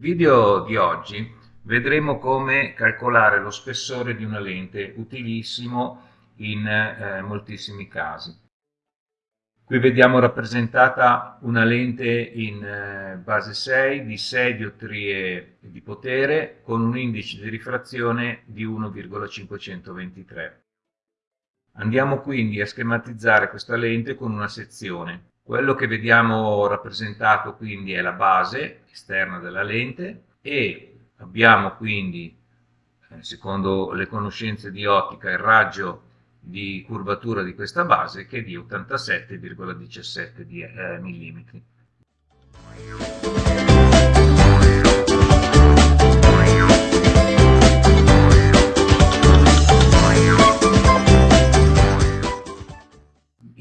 video di oggi vedremo come calcolare lo spessore di una lente, utilissimo in eh, moltissimi casi. Qui vediamo rappresentata una lente in eh, base 6 di 6 diottrie di potere con un indice di rifrazione di 1,523. Andiamo quindi a schematizzare questa lente con una sezione. Quello che vediamo rappresentato quindi è la base esterna della lente e abbiamo quindi, eh, secondo le conoscenze di ottica, il raggio di curvatura di questa base che è di 87,17 eh, mm.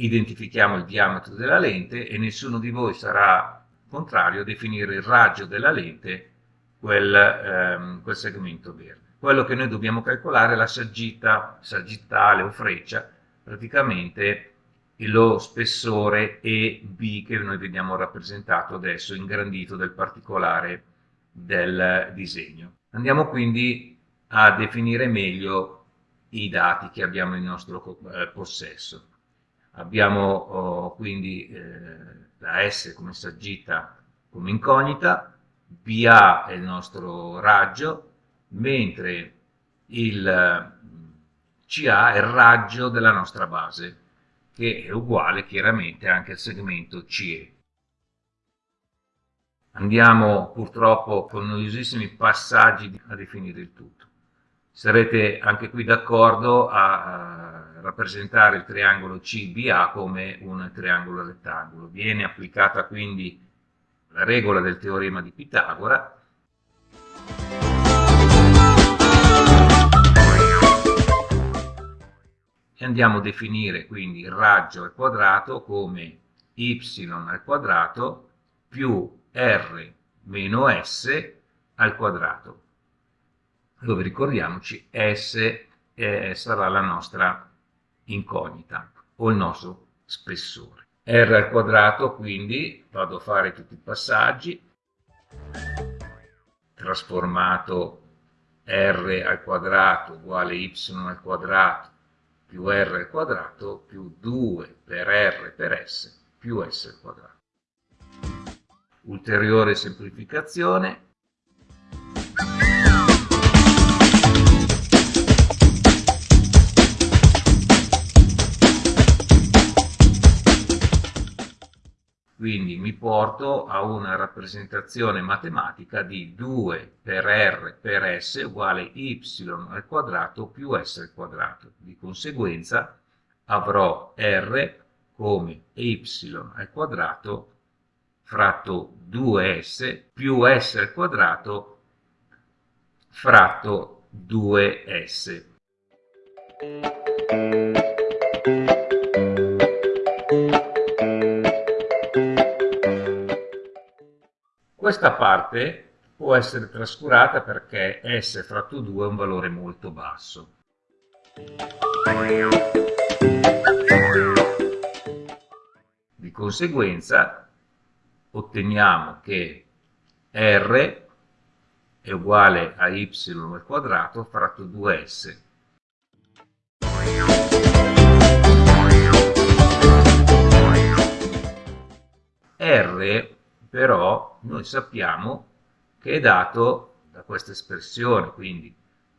Identifichiamo il diametro della lente e nessuno di voi sarà contrario a definire il raggio della lente quel, ehm, quel segmento verde. Quello che noi dobbiamo calcolare è la saggita, sagittale o freccia, praticamente lo spessore EB che noi vediamo rappresentato adesso, ingrandito del particolare del disegno. Andiamo quindi a definire meglio i dati che abbiamo in nostro eh, possesso. Abbiamo oh, quindi eh, la S come saggita come incognita, BA è il nostro raggio, mentre il CA è il raggio della nostra base, che è uguale chiaramente anche al segmento CE. Andiamo purtroppo con noiosissimi passaggi a definire il tutto. Sarete anche qui d'accordo a rappresentare il triangolo CBA come un triangolo rettangolo. Viene applicata quindi la regola del teorema di Pitagora e andiamo a definire quindi il raggio al quadrato come y al quadrato più r meno s al quadrato dove ricordiamoci s eh, sarà la nostra incognita o il nostro spessore. R al quadrato, quindi vado a fare tutti i passaggi, trasformato R al quadrato uguale Y al quadrato più R al quadrato più 2 per R per S più S al quadrato. Ulteriore semplificazione, mi porto a una rappresentazione matematica di 2 per r per s uguale y al quadrato più s al quadrato. Di conseguenza avrò r come y al quadrato fratto 2s più s al quadrato fratto 2s. Questa parte può essere trascurata perché S fratto 2 è un valore molto basso. Di conseguenza otteniamo che R è uguale a y al quadrato fratto 2s. R però noi sappiamo che è dato da questa espressione, quindi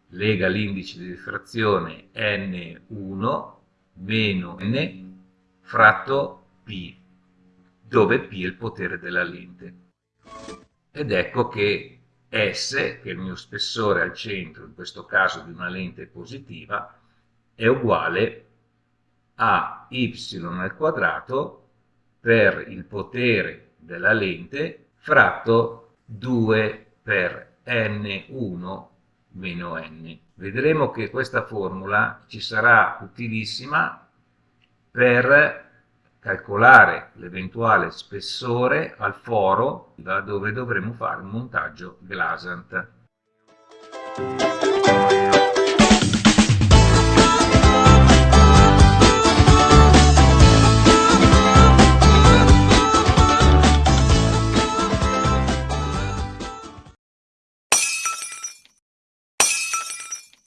lega l'indice di diffrazione n1 meno n fratto p, dove p è il potere della lente. Ed ecco che S, che è il mio spessore al centro, in questo caso di una lente positiva, è uguale a y al quadrato per il potere della lente fratto 2 per n1 meno n. Vedremo che questa formula ci sarà utilissima per calcolare l'eventuale spessore al foro da dove dovremo fare un montaggio Glasant.